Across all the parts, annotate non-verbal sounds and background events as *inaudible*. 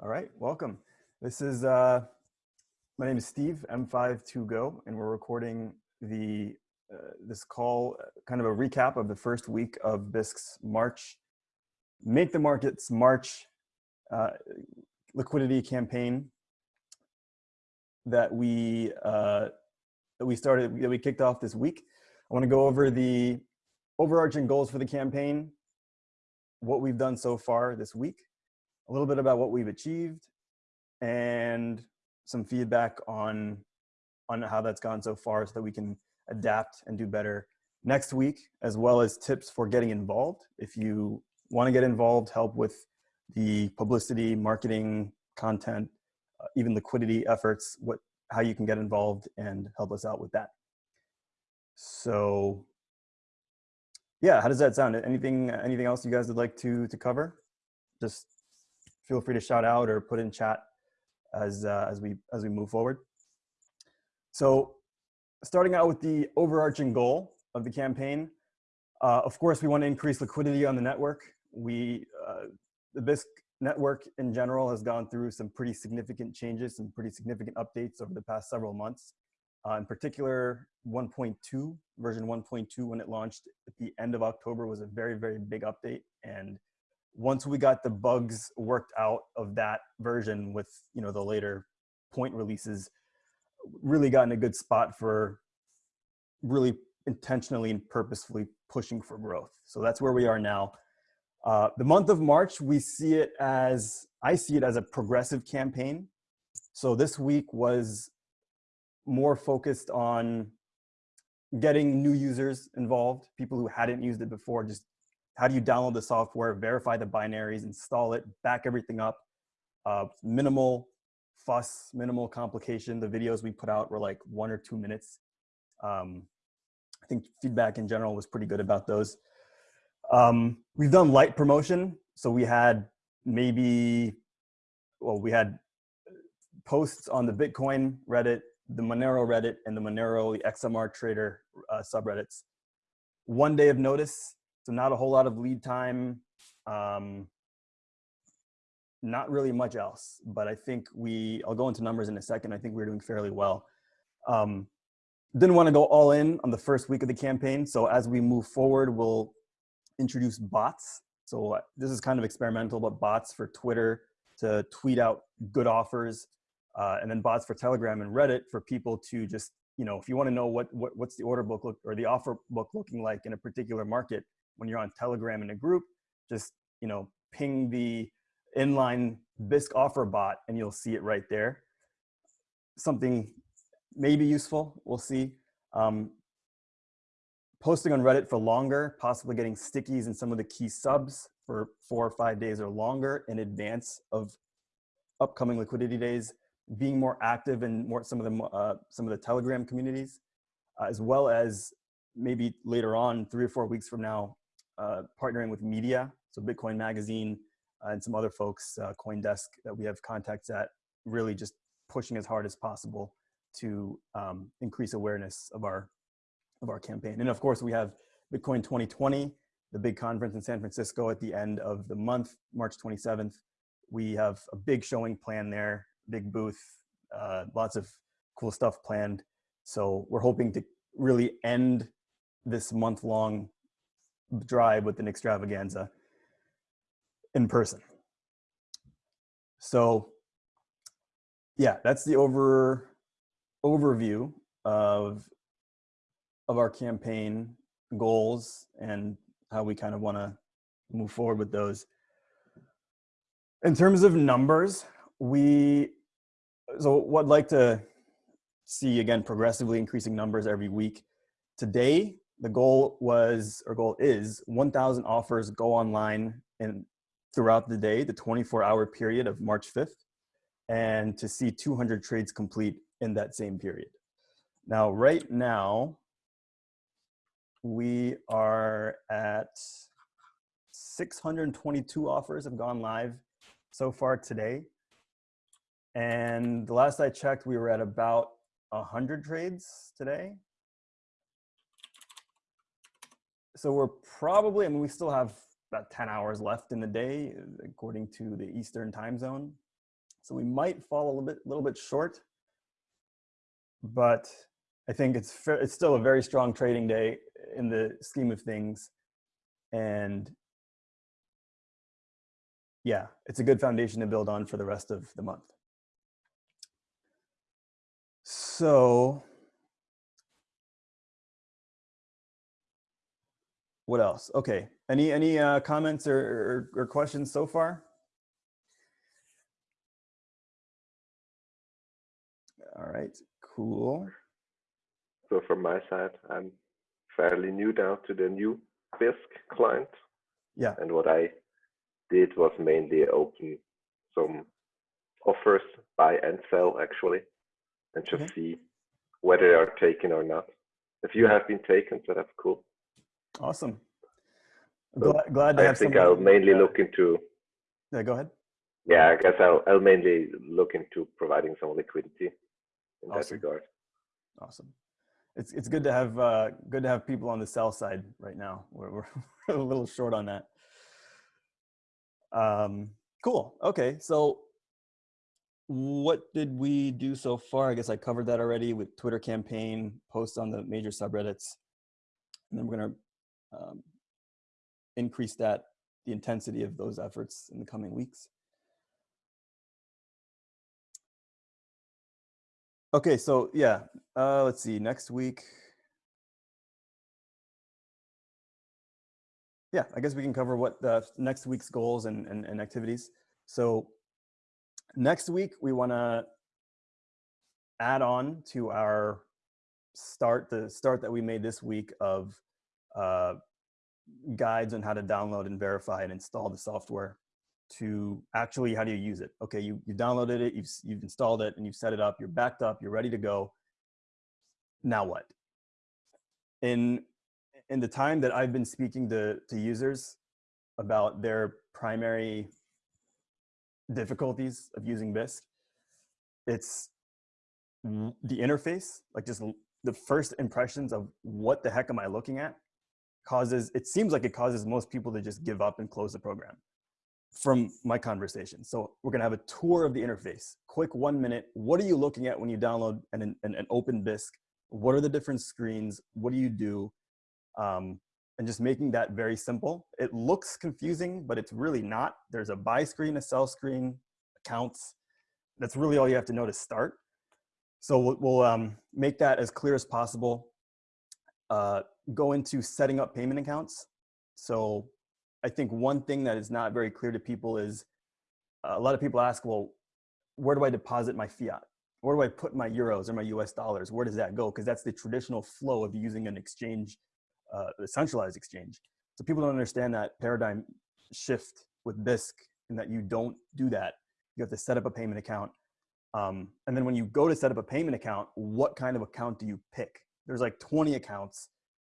All right, welcome. This is, uh, my name is Steve, M52Go, and we're recording the uh, this call, uh, kind of a recap of the first week of Bisq's March, Make the Markets March uh, liquidity campaign that we uh, that we started, that we kicked off this week. I want to go over the overarching goals for the campaign, what we've done so far this week, a little bit about what we've achieved, and some feedback on on how that's gone so far so that we can adapt and do better next week, as well as tips for getting involved. If you want to get involved, help with the publicity, marketing, content, uh, even liquidity efforts, what how you can get involved and help us out with that. So yeah, how does that sound? Anything anything else you guys would like to to cover? Just feel free to shout out or put in chat as uh, as we as we move forward. So starting out with the overarching goal of the campaign, uh, of course, we want to increase liquidity on the network. We uh, the Bisq network in general has gone through some pretty significant changes, some pretty significant updates over the past several months. Uh, in particular, 1.2, version 1.2, when it launched at the end of October was a very, very big update. And once we got the bugs worked out of that version with you know the later point releases, really got in a good spot for really intentionally and purposefully pushing for growth. So that's where we are now. Uh, the month of March, we see it as, I see it as a progressive campaign. So this week was more focused on getting new users involved, people who hadn't used it before, just how do you download the software, verify the binaries, install it, back everything up. Uh, minimal fuss, minimal complication. The videos we put out were like one or two minutes. Um, I think feedback in general was pretty good about those. Um, we've done light promotion. So we had maybe, well, we had posts on the Bitcoin Reddit, the Monero Reddit, and the Monero XMR Trader uh, subreddits. One day of notice, so not a whole lot of lead time. Um, not really much else, but I think we, I'll go into numbers in a second. I think we're doing fairly well. Um, didn't want to go all in on the first week of the campaign. So as we move forward, we'll introduce bots. So uh, this is kind of experimental, but bots for Twitter to tweet out good offers, uh, and then bots for Telegram and Reddit for people to just, you know, if you want to know what, what what's the order book look or the offer book looking like in a particular market when you're on Telegram in a group, just you know, ping the inline Bisq offer bot and you'll see it right there. Something maybe useful, we'll see. Um, posting on Reddit for longer, possibly getting stickies in some of the key subs for four or five days or longer in advance of upcoming liquidity days, being more active in more some of the uh, some of the Telegram communities, uh, as well as maybe later on, three or four weeks from now, uh, partnering with media, so Bitcoin Magazine uh, and some other folks, uh, CoinDesk that we have contacts at, really just pushing as hard as possible to um, increase awareness of our of our campaign. And of course, we have Bitcoin 2020, the big conference in San Francisco at the end of the month, March 27th. We have a big showing plan there, big booth, uh, lots of cool stuff planned. So we're hoping to really end this month long drive with an extravaganza in person. So yeah, that's the over overview of of our campaign goals and how we kind of want to move forward with those. In terms of numbers, we, so what I'd like to see again, progressively increasing numbers every week. Today, the goal was, or goal is 1,000 offers go online and throughout the day, the 24 hour period of March 5th, and to see 200 trades complete in that same period. Now, right now, we are at 622 offers have gone live so far today. And the last I checked, we were at about 100 trades today. So we're probably, I mean, we still have about 10 hours left in the day, according to the Eastern time zone. So we might fall a little bit, little bit short, but I think it's it's still a very strong trading day in the scheme of things. And yeah, it's a good foundation to build on for the rest of the month. So what else? Okay, any any uh, comments or, or, or questions so far? All right, cool. So from my side, I'm fairly new now to the new Bisq client. Yeah. And what I did was mainly open some offers, buy and sell actually, and just okay. see whether they are taken or not. If you have been taken, so that's cool. Awesome. So glad, glad to have. I have think I'll mainly look into. Yeah, go ahead. Yeah, I guess I'll, I'll mainly look into providing some liquidity in awesome. that regard. Awesome. It's it's good to have uh, good to have people on the sell side right now. We're we're *laughs* a little short on that. Um, cool. Okay, so what did we do so far? I guess I covered that already with Twitter campaign, posts on the major subreddits, and then we're gonna um, increase that the intensity of those efforts in the coming weeks. Okay, so yeah, uh, let's see, next week. Yeah, I guess we can cover what the next week's goals and, and, and activities. So next week, we want to add on to our start, the start that we made this week of uh, guides on how to download and verify and install the software to actually how do you use it? Okay you, you downloaded it you've, you've installed it and you've set it up you're backed up you're ready to go. Now what? In in the time that i've been speaking to to users about their primary difficulties of using bisq it's the interface like just the first impressions of what the heck am i looking at causes it seems like it causes most people to just give up and close the program from my conversation. So we're gonna have a tour of the interface. Quick one minute, what are you looking at when you download an, an, an open Bisq? What are the different screens? What do you do? Um, and just making that very simple. It looks confusing, but it's really not. There's a buy screen, a sell screen, accounts. That's really all you have to know to start. So we'll, we'll um, make that as clear as possible. Uh, go into setting up payment accounts. So I think one thing that is not very clear to people is uh, a lot of people ask, well, where do I deposit my fiat? Where do I put my euros or my US dollars? Where does that go? Because that's the traditional flow of using an exchange, uh, a centralized exchange. So people don't understand that paradigm shift with Bisq and that you don't do that. You have to set up a payment account. Um, and then when you go to set up a payment account, what kind of account do you pick? There's like 20 accounts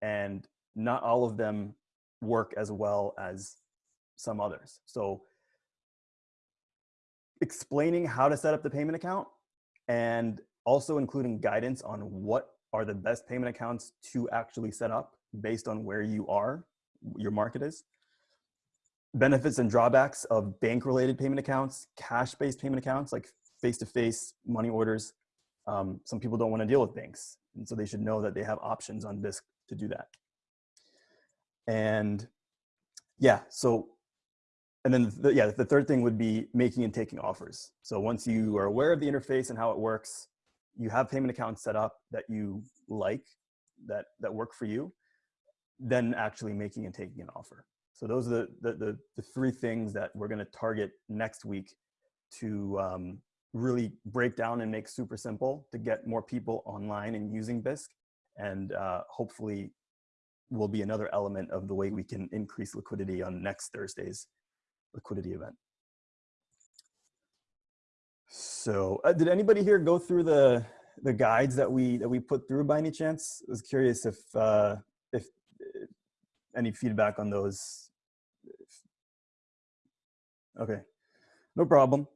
and not all of them work as well as some others. So explaining how to set up the payment account and also including guidance on what are the best payment accounts to actually set up based on where you are, your market is. Benefits and drawbacks of bank-related payment accounts, cash-based payment accounts like face-to-face money orders. Um, some people don't want to deal with banks, and so they should know that they have options on Bisq to do that. And yeah, so, and then the, yeah, the third thing would be making and taking offers. So once you are aware of the interface and how it works, you have payment accounts set up that you like, that, that work for you, then actually making and taking an offer. So those are the, the, the, the three things that we're gonna target next week to um, really break down and make super simple to get more people online and using Bisq. and uh, hopefully will be another element of the way we can increase liquidity on next Thursday's liquidity event. So uh, did anybody here go through the the guides that we that we put through by any chance? I was curious if uh, if, if any feedback on those. Okay, no problem.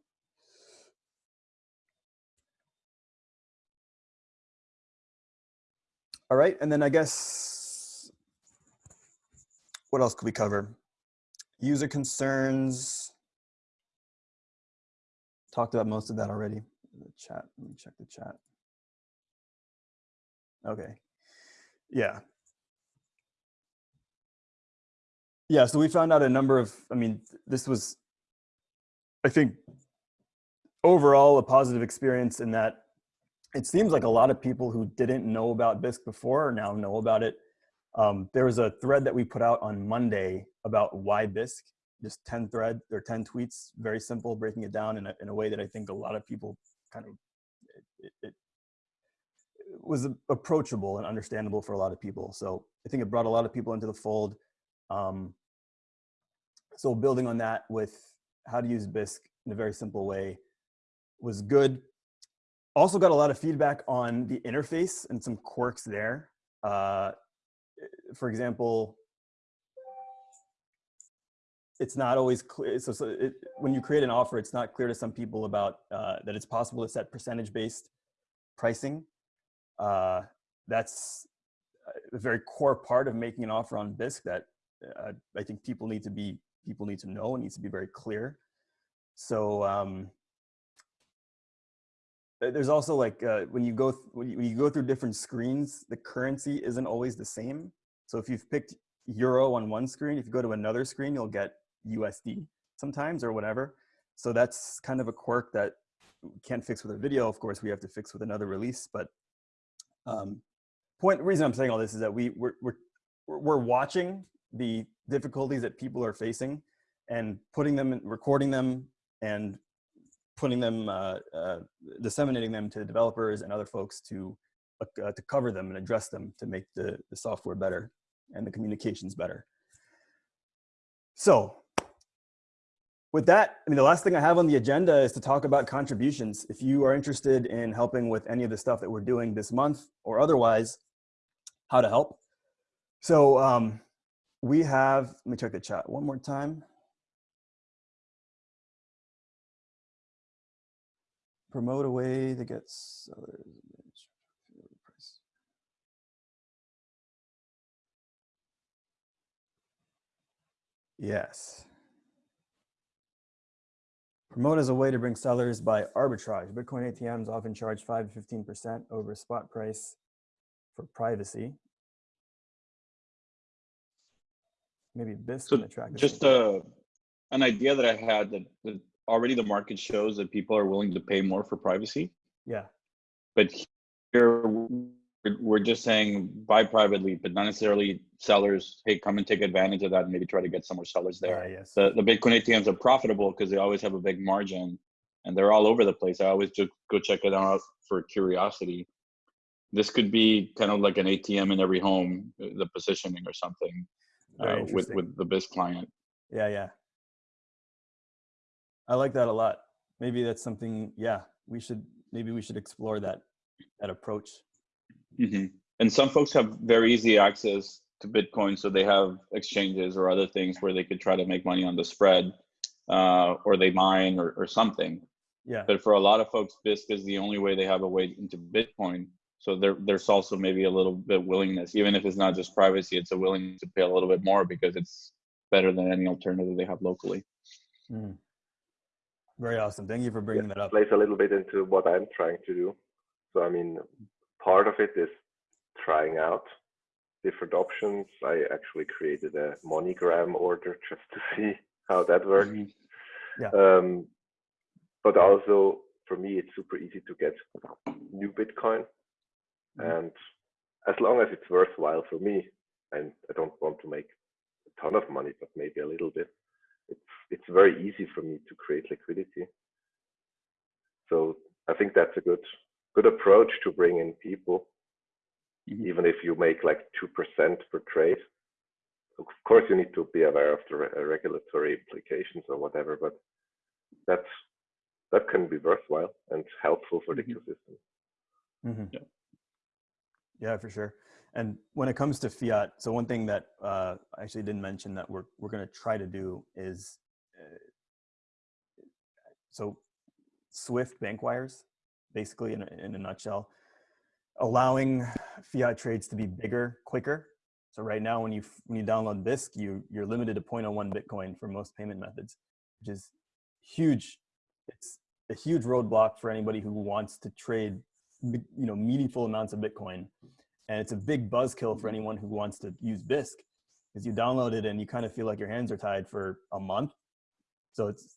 All right, and then I guess what else could we cover? User concerns. talked about most of that already. The chat, let me check the chat. Okay. Yeah. Yeah, so we found out a number of, I mean, this was, I think, overall a positive experience in that it seems like a lot of people who didn't know about Bisq before now know about it. Um, there was a thread that we put out on Monday about why Bisq, just 10 thread or 10 tweets, very simple, breaking it down in a, in a way that I think a lot of people kind of, it, it, was approachable and understandable for a lot of people. So I think it brought a lot of people into the fold. Um, so building on that with how to use Bisq in a very simple way was good. Also got a lot of feedback on the interface and some quirks there. Uh, for example, it's not always clear. So, so it, when you create an offer, it's not clear to some people about uh, that it's possible to set percentage-based pricing. Uh, that's a very core part of making an offer on Bisq that uh, I think people need to be people need to know. It needs to be very clear. So um, there's also like uh, when you go when you, when you go through different screens, the currency isn't always the same. So if you've picked euro on one screen, if you go to another screen, you'll get USD sometimes or whatever. So that's kind of a quirk that we can't fix with a video. Of course, we have to fix with another release. But um, point reason I'm saying all this is that we we're we're we're watching the difficulties that people are facing and putting them, recording them, and putting them, uh, uh, disseminating them to developers and other folks to uh, to cover them and address them to make the, the software better and the communications better. So with that, I mean, the last thing I have on the agenda is to talk about contributions. If you are interested in helping with any of the stuff that we're doing this month or otherwise, how to help. So um, we have, let me check the chat one more time. Promote a way to get sellers. Yes. Promote as a way to bring sellers by arbitrage. Bitcoin ATMs often charge 5 to 15% over spot price for privacy. Maybe Bisq so can attract. Just uh, an idea that I had that, that already the market shows that people are willing to pay more for privacy. Yeah. But here we're just saying buy privately, but not necessarily sellers. Hey, come and take advantage of that and maybe try to get some more sellers there. Uh, yes. The the Bitcoin ATMs are profitable because they always have a big margin, and they're all over the place. I always just go check it out for curiosity. This could be kind of like an ATM in every home, uh, the positioning or something, uh, with with the Bisq client. Yeah, yeah. I like that a lot. Maybe that's something. Yeah, we should maybe we should explore that that approach. Mm-hmm. And some folks have very easy access to Bitcoin, so they have exchanges or other things where they could try to make money on the spread, uh, or they mine or, or something. Yeah. But for a lot of folks, Bisq is the only way they have a way into Bitcoin. So there, there's also maybe a little bit willingness, even if it's not just privacy, it's a willingness to pay a little bit more because it's better than any alternative they have locally. Mm. Very awesome. Thank you for bringing yeah, that up. Plays a little bit into what I'm trying to do. So I mean, part of it is trying out different options. I actually created a MoneyGram order *laughs* just to see how that works. Mm -hmm. Yeah. Um, but also for me, it's super easy to get new Bitcoin, mm -hmm. and as long as it's worthwhile for me, and I don't want to make a ton of money, but maybe a little bit, it's it's very easy for me to create liquidity. So I think that's a good good approach to bring in people, mm -hmm. even if you make like 2% per trade. Of course, you need to be aware of the re uh, regulatory implications or whatever, but that's that can be worthwhile and helpful for the mm -hmm. ecosystem. Mm -hmm. Yeah. yeah, for sure. And when it comes to fiat, so one thing that uh, I actually didn't mention that we're we're going to try to do is uh, so Swift bank wires basically in a, in a nutshell, allowing fiat trades to be bigger, quicker. So right now, when you when you download Bisq, you you're limited to 0.01 Bitcoin for most payment methods, which is huge. It's a huge roadblock for anybody who wants to trade, you know, meaningful amounts of Bitcoin. And it's a big buzzkill for anyone who wants to use Bisq because you download it and you kind of feel like your hands are tied for a month. So it's,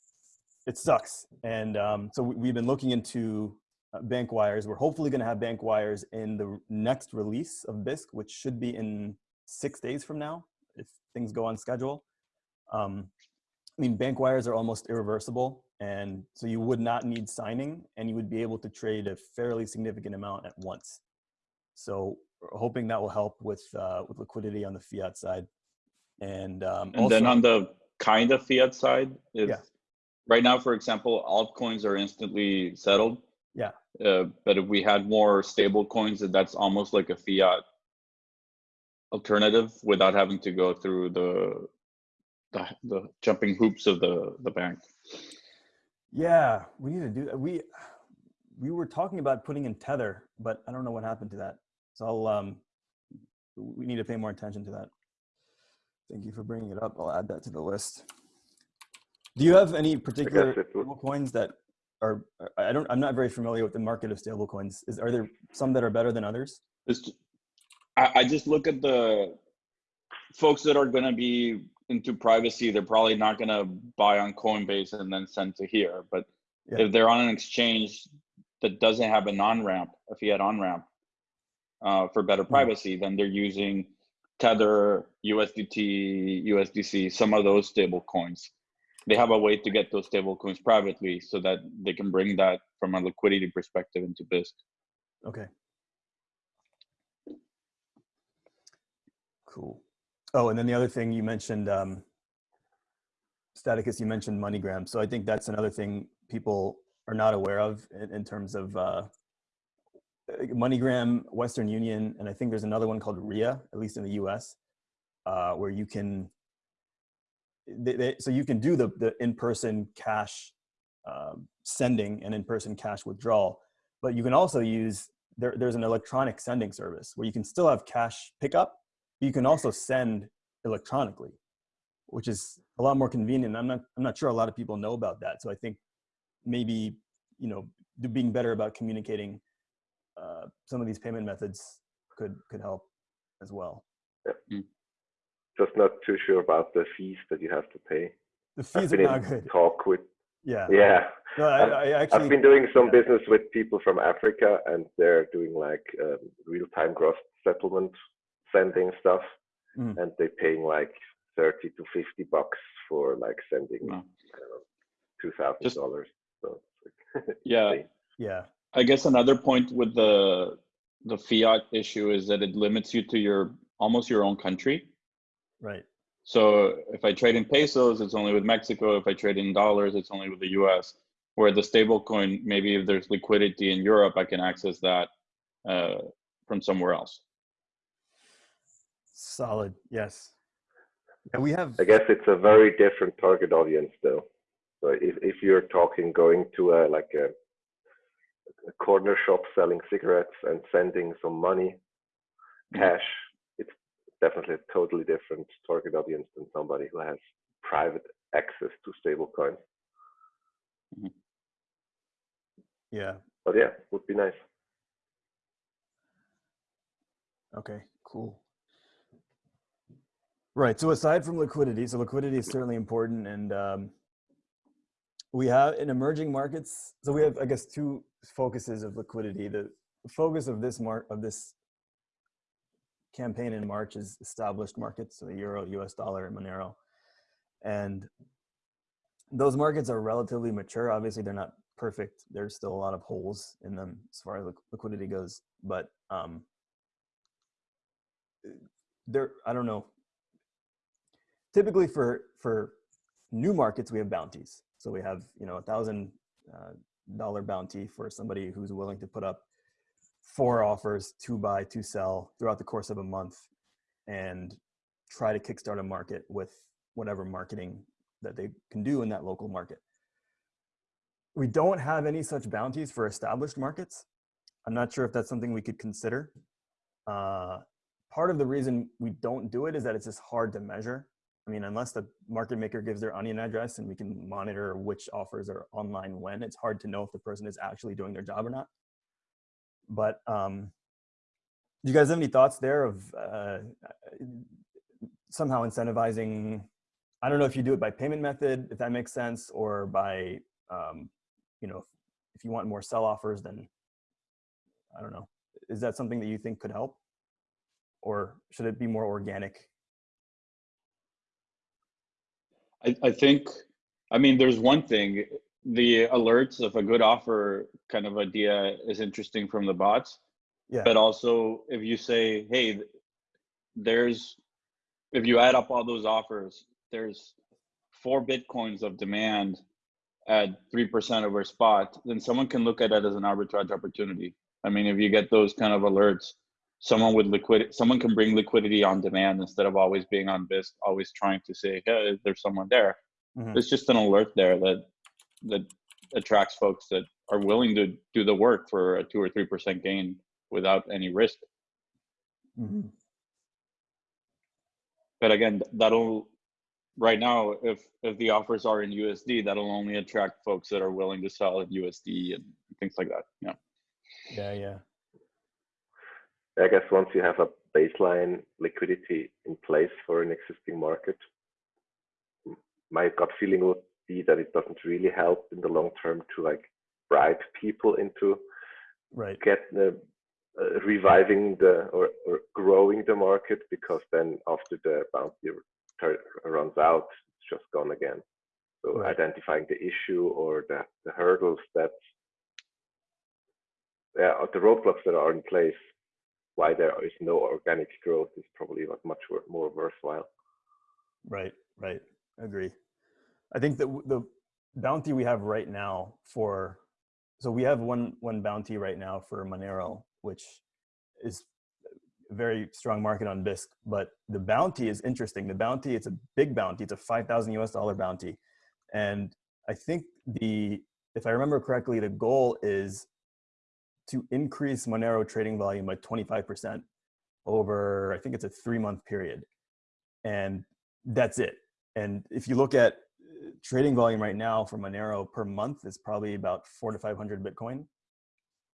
it sucks. And um, so we- we've been looking into uh, bank wires. We're hopefully going to have bank wires in the next release of Bisq, which should be in six days from now, if things go on schedule. Um, I mean, bank wires are almost irreversible, and so you would not need signing, and you would be able to trade a fairly significant amount at once. So hoping that will help with uh, with liquidity on the fiat side, and um, And then on the kind of fiat side, if Yeah. right now, for example, altcoins are instantly settled. Yeah. Uh, but if we had more stable coins, that that's almost like a fiat alternative without having to go through the the, the jumping hoops of the the bank. Yeah, we need to do that. We we were talking about putting in tether, but I don't know what happened to that. So I'll um we need to pay more attention to that. Thank you for bringing it up. I'll add that to the list. Do you have any particular it stable coins that are I don't I'm not very familiar with the market of stable coins. Is are there some that are better than others? It's, I, I just look at the folks that are going to be into privacy. They're probably not going to buy on Coinbase and then send to here. But Yeah. if they're on an exchange that doesn't have an on ramp, a fiat on ramp uh, for better privacy, then they're using Tether, USDT, USDC, some of those stable coins. They have a way to get those stable coins privately so that they can bring that from a liquidity perspective into Bisq. Okay. Cool. Oh, and then the other thing you mentioned, um, Staticus, you mentioned MoneyGram. So I think that's another thing people are not aware of in, in terms of uh, MoneyGram, Western Union, and I think there's another one called RIA, at least in the US, uh, where you can, they, they, so you can do the, the in-person cash um, sending and in-person cash withdrawal, but you can also use, there, there's an electronic sending service where you can still have cash pickup, but you can also send electronically, which is a lot more convenient. I'm not, I'm not sure a lot of people know about that. So I think maybe, you know, being better about communicating uh, some of these payment methods could, could help as well. Yeah, Just not too sure about the fees that you have to pay. The fees are not good. talk with, *laughs* Yeah. yeah. No, I, I I've been doing some yeah. business with people from Africa, and they're doing like um, real-time gross settlement sending stuff, Mm. and they're paying like thirty to fifty bucks for like sending Wow. I don't know, two thousand dollars. So like, *laughs* Yeah. yeah. I guess another point with the the fiat issue is that it limits you to your almost your own country. Right. So if I trade in pesos, it's only with Mexico. If I trade in dollars, it's only with the US. Where the stable coin, maybe if there's liquidity in Europe, I can access that uh, from somewhere else. Solid. Yes. Yeah, we have. I guess it's a very different target audience, though. So if if you're talking going to a like a, a corner shop selling cigarettes and sending some money, Mhm. cash, it's definitely a totally different target audience than somebody who has private access to stable coins. Yeah. But yeah, would be nice. Okay, cool. Right. So aside from liquidity, so liquidity is certainly important, and um, we have in emerging markets. So we have, I guess, two focuses of liquidity. The focus of this mark of this campaign in March is established markets, so the euro, U.S. dollar, and Monero, and those markets are relatively mature. Obviously, they're not perfect. There's still a lot of holes in them as far as liq- liquidity goes, but um, there i don't know typically for for new markets we have bounties so we have you know a thousand dollar bounty for somebody who's willing to put up four offers to buy to sell throughout the course of a month and try to kickstart a market with whatever marketing that they can do in that local market. We don't have any such bounties for established markets. I'm not sure if that's something we could consider. Uh, part of the reason we don't do it is that it's just hard to measure. I mean, unless the market maker gives their onion address and we can monitor which offers are online when, it's hard to know if the person is actually doing their job or not. But um, do you guys have any thoughts there of uh, somehow incentivizing? I don't know if you do it by payment method, if that makes sense, or by, um, you know, if you want more sell offers, then I don't know. Is that something that you think could help? Or should it be more organic? I, I think, I mean, there's one thing, the alerts of a good offer kind of idea is interesting from the bots. Yeah. But also if you say, hey, there's, if you add up all those offers, there's four Bitcoins of demand at 3% over spot, then someone can look at that as an arbitrage opportunity. I mean, if you get those kind of alerts, someone with liquidity, someone can bring liquidity on demand instead of always being on Bisq, always trying to say, hey, there's someone there. Mhm. There's just an alert there that that attracts folks that are willing to do the work for a two or three percent gain without any risk. Mhm. But again, that'll right now, if if the offers are in USD, that'll only attract folks that are willing to sell in USD and things like that. Yeah. Yeah, yeah. I guess once you have a baseline liquidity in place for an existing market, my gut feeling would be that it doesn't really help in the long term to like bribe people into Right. get the uh, reviving the or, or growing the market because then after the bounty runs out, it's just gone again. So Right. identifying the issue or the, the hurdles that yeah, or the roadblocks that are in place, why there is no organic growth is probably much more worthwhile. Right, right. Agree. I think that the bounty we have right now for, so we have one one bounty right now for Monero, which is a very strong market on Bisq. But the bounty is interesting. The bounty, it's a big bounty. It's a five thousand US dollar bounty, and I think the, if I remember correctly, the goal is to increase Monero trading volume by twenty five percent over. I think it's a three month period, and that's it. And if you look at uh, trading volume right now for Monero per month is probably about four to 500 Bitcoin.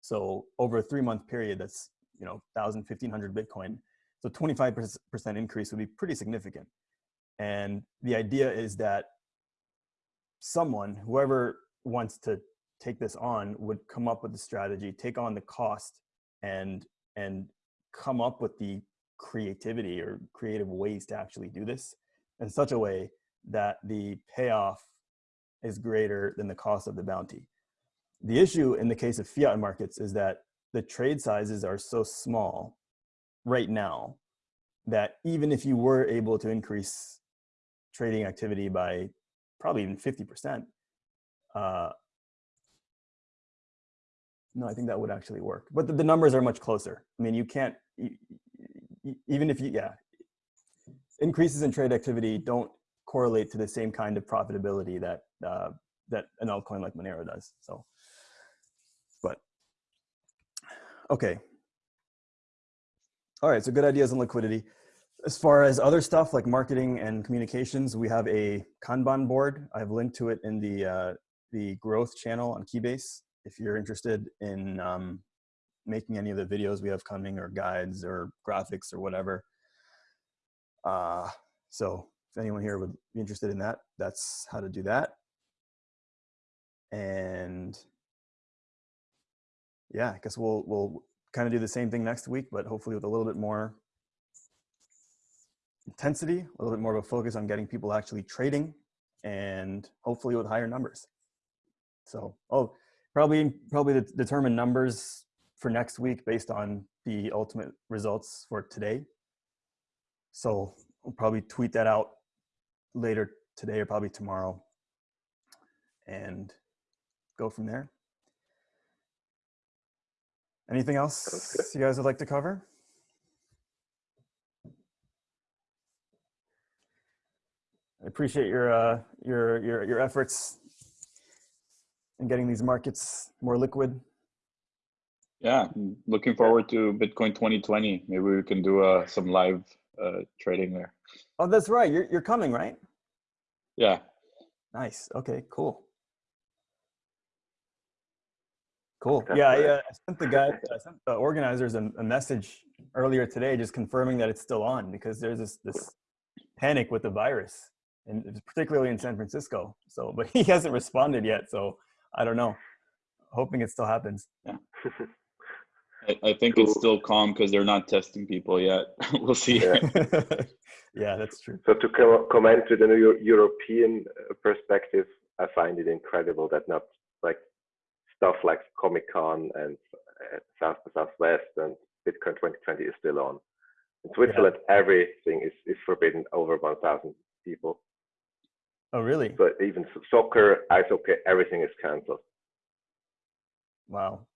So over a three month period, that's, you know, 1,000, 1,500 Bitcoin. So 25% increase would be pretty significant. And the idea is that someone, whoever wants to take this on would come up with the strategy, take on the cost and, and come up with the creativity or creative ways to actually do this in such a way that the payoff is greater than the cost of the bounty. The issue in the case of fiat markets is that the trade sizes are so small right now that even if you were able to increase trading activity by probably even 50%, uh, no, I think that would actually work. But the, the numbers are much closer. I mean, you can't, even if you, yeah, increases in trade activity don't correlate to the same kind of profitability that uh, that an altcoin like Monero does. So, but okay, all right. So good ideas on liquidity. As far as other stuff like marketing and communications, we have a Kanban board. I've linked to it in the uh, the growth channel on Keybase. If you're interested in um, making any of the videos we have coming or guides or graphics or whatever, uh, so if anyone here would be interested in that, that's how to do that. And yeah, I guess we'll we'll kind of do the same thing next week, but hopefully with a little bit more intensity, a little bit more of a focus on getting people actually trading, and hopefully with higher numbers. So, oh, probably probably de- determine numbers for next week based on the ultimate results for today. So we'll probably tweet that out later today or probably tomorrow and go from there. Anything else you guys would like to cover? I appreciate your uh, your your your efforts in getting these markets more liquid. Yeah. Looking forward to Bitcoin 2020. Maybe we can do uh, some live uh, trading there. Oh, that's right. You're you're coming, right? Yeah. Nice. Okay. Cool. Cool. That's yeah, I, uh, sent the guy, I sent the organizers a, a message earlier today, just confirming that it's still on because there's this this panic with the virus, and it's particularly in San Francisco. So, but *laughs* he hasn't responded yet. So I don't know. Hoping it still happens. I, I think it's still calm because they're not testing people yet. *laughs* we'll see. Yeah. *laughs* yeah, that's true. So to co- comment with a Eu- European uh, perspective, I find it incredible that not like stuff like Comic Con and uh, South by Southwest and Bitcoin 2020 is still on. In Switzerland, everything is, is forbidden over 1,000 people. Oh, really? But even soccer, ice hockey, everything is cancelled. Wow.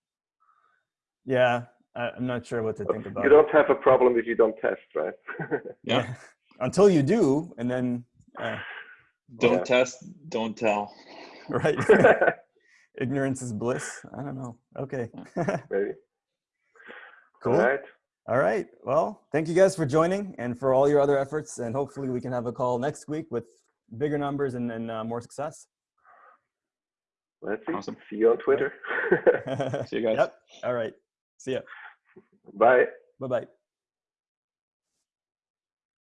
Yeah, I, I'm not sure what to think about. You don't have a problem if you don't test, right? *laughs* Yeah. *laughs* Until you do, and then, uh, Don't Yeah. test, don't tell. *laughs* right? Ignorance is bliss. I don't know. Okay. Maybe. cool. All right. All right. Well, thank you guys for joining and for all your other efforts. And hopefully we can have a call next week with bigger numbers and, and uh, more success. Let's see. Awesome. See you on Twitter. *laughs* See you guys. *laughs* Yep. All right. See ya. Bye. Bye bye.